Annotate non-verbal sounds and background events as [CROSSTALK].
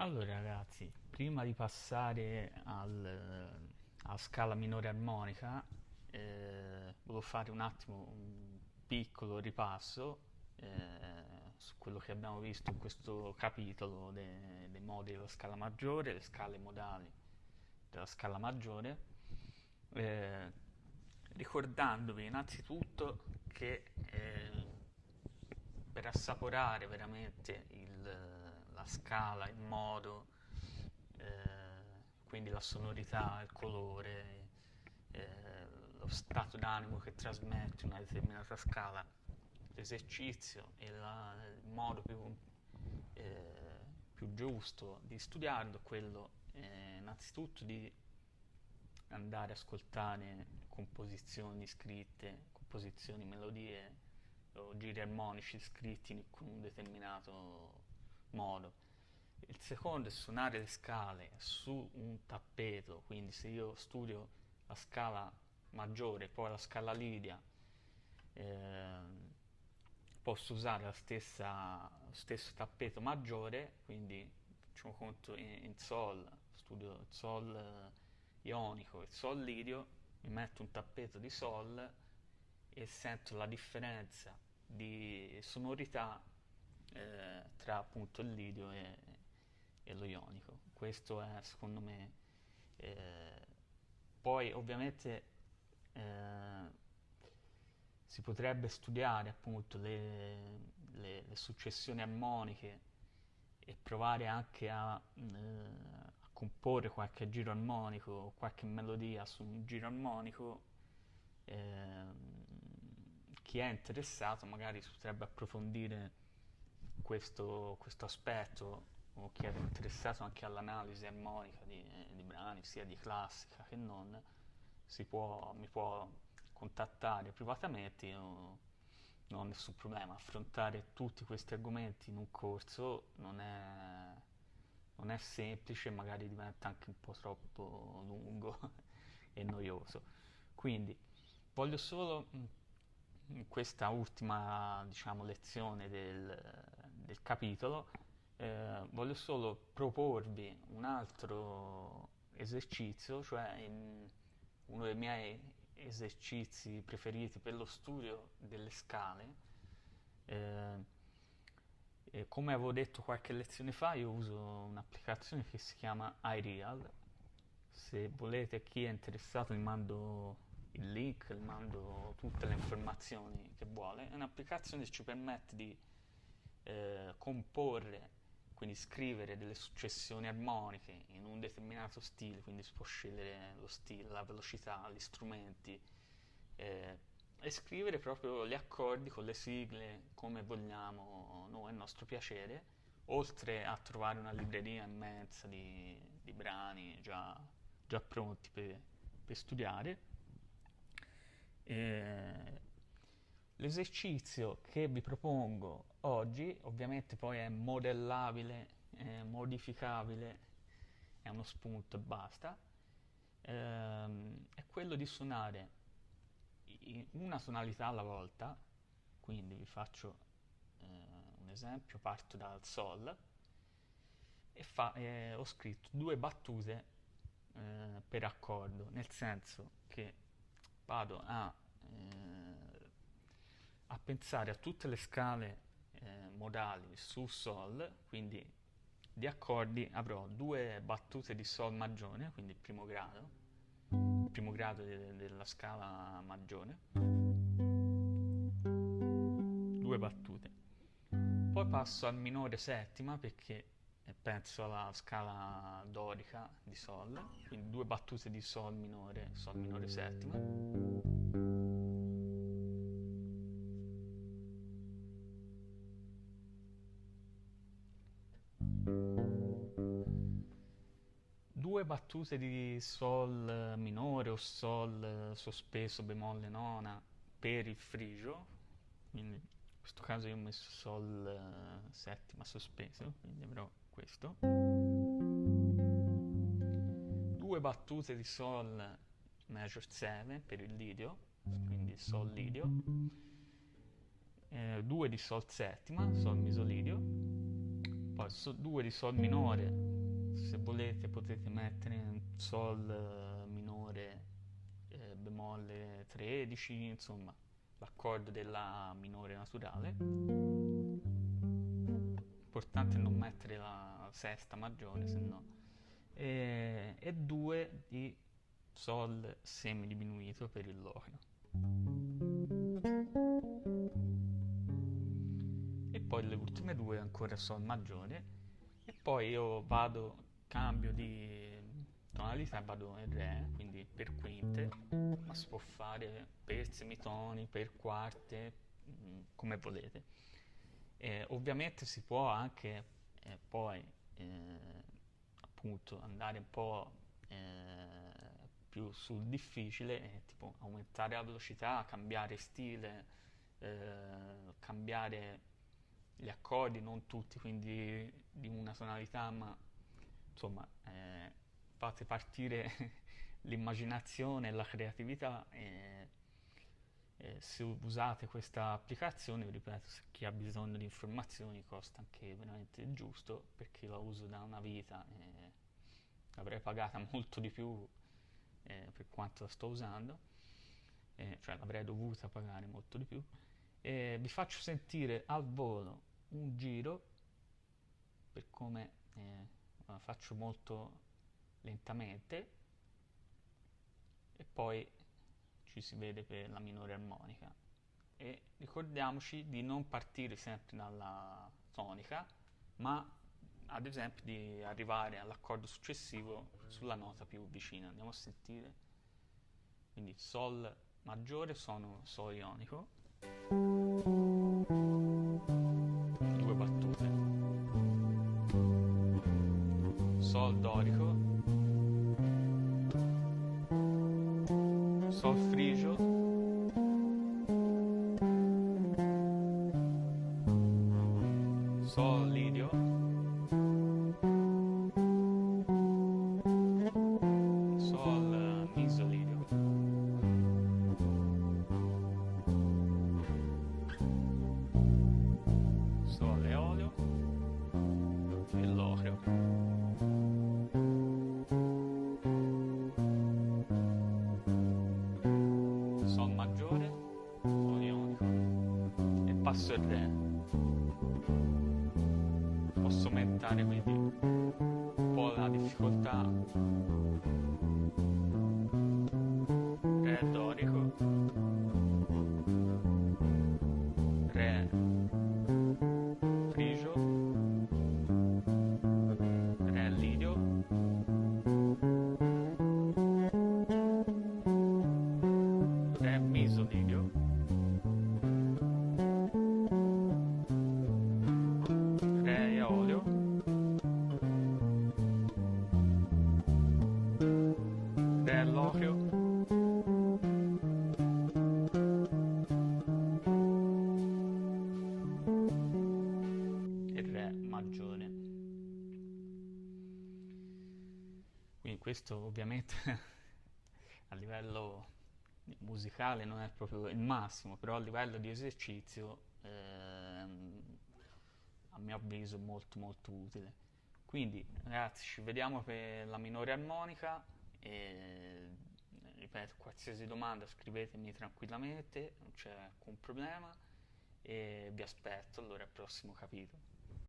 Allora ragazzi, prima di passare al- alla scala minore armonica, eh, volevo fare un attimo un piccolo ripasso eh, su quello che abbiamo visto in questo capitolo de- dei modi della scala maggiore, le scale modali della scala maggiore, eh, ricordandovi innanzitutto che eh, per assaporare veramente il- la scala, il modo, eh, quindi la sonorità, il colore, eh, lo stato d'animo che trasmette una determinata scala, l'esercizio e la- il modo più, eh, più giusto di studiarlo quello eh, innanzitutto di andare a ascoltare composizioni scritte, composizioni, melodie o giri armonici scritti con un determinato modo. Il secondo è suonare le scale su un tappeto, quindi se io studio la scala maggiore e poi la scala lidia, eh, posso usare lo stesso tappeto maggiore, quindi facciamo conto in, in Sol, studio il Sol eh, ionico, il Sol lidio, mi metto un tappeto di Sol e sento la differenza di sonorità eh, tra appunto il lidio e, e lo ionico. Questo è secondo me. eh, poi ovviamente eh, si potrebbe studiare appunto le, le- le successioni armoniche e provare anche a, eh, a comporre qualche giro armonico qualche melodia su un giro armonico. ehm, chi è interessato magari potrebbe approfondire questo, questo aspetto o chi è interessato anche all'analisi armonica di, di brani, sia di classica che non, può, mi può contattare privatamente, io non ho nessun problema. Affrontare tutti questi argomenti in un corso non è, non è semplice, magari diventa anche un po' troppo lungo [LAUGHS] e noioso. Quindi voglio solo mh, in questa ultima, diciamo, lezione del, del capitolo, eh, voglio solo proporvi un altro esercizio, cioè in- uno dei miei esercizi preferiti per lo studio delle scale. Eh, come avevo detto qualche lezione fa, io uso un'applicazione che si chiama iReal. Se volete, chi è interessato, vi mando il link, vi mando tutte le informazioni che vuole. È un'applicazione che ci permette di eh, comporre, quindi scrivere delle successioni armoniche in un determinato stile, quindi si può scegliere lo stile, la velocità, gli strumenti eh, e scrivere proprio gli accordi con le sigle come vogliamo noi, a nostro piacere, oltre a trovare una libreria immensa di, di brani già, già pronti per, per studiare. Eh, L'esercizio che vi propongo oggi, ovviamente poi è modellabile, è modificabile, è uno spunto e basta, ehm, è quello di suonare una tonalità alla volta, quindi vi faccio eh, un esempio, parto dal Sol e fa- eh, ho scritto due battute eh, per accordo, nel senso che vado a, eh, a pensare a tutte le scale eh, modali su Sol, quindi di accordi avrò due battute di Sol maggiore, quindi il primo grado, il primo grado de- della scala maggiore, due battute. Poi passo al minore settima perché eh, penso alla scala dorica di Sol, quindi due battute di Sol minore, Sol minore settima. Due battute di Sol minore o Sol sospeso bemolle nona per il frigio, quindi in questo caso io ho messo Sol eh, settima sospeso, quindi avrò questo. Due battute di Sol major 7 per il lidio, quindi Sol lidio. Eh, due di Sol settima, Sol misolidio. Poi so, 2 di Sol minore, se volete potete mettere Sol eh, minore eh, bemolle 13, insomma l'accordo della minore naturale. Importante non mettere la sesta maggiore, se no. E, e 2 di Sol semidiminuito per il locrio. Poi le ultime due ancora Sol maggiore. E poi io vado, cambio di tonalità, vado in Re, quindi per quinte, ma si può fare per semitoni, per quarte, mm, come volete. Eh, ovviamente si può anche eh, poi eh, appunto andare un po' eh, più sul difficile, tipo aumentare la velocità, cambiare stile, eh, cambiare gli accordi, non tutti, quindi di una tonalità, ma insomma eh, fate partire [LAUGHS] l'immaginazione e la creatività e, e se usate questa applicazione, ripeto, se chi ha bisogno di informazioni costa anche veramente giusto perché la uso da una vita e l'avrei pagata [LAUGHS] molto di più eh, per quanto la sto usando, eh, cioè l'avrei dovuta pagare molto di più. Vi faccio sentire al volo un giro per come eh, faccio molto lentamente e poi ci si vede per la minore armonica. E ricordiamoci di non partire sempre dalla tonica ma ad esempio di arrivare all'accordo successivo sulla nota più vicina. Andiamo a sentire. Quindi sol maggiore sono sol ionico sol dorico Sol frigio. E passo il Re. Posso aumentare quindi un po' la difficoltà. Re dorico, questo ovviamente [LAUGHS] a livello musicale non è proprio il massimo, però a livello di esercizio ehm, a mio avviso molto molto utile. Quindi ragazzi ci vediamo per la minore armonica e ripeto qualsiasi domanda scrivetemi tranquillamente, non c'è alcun problema e vi aspetto allora al prossimo capitolo.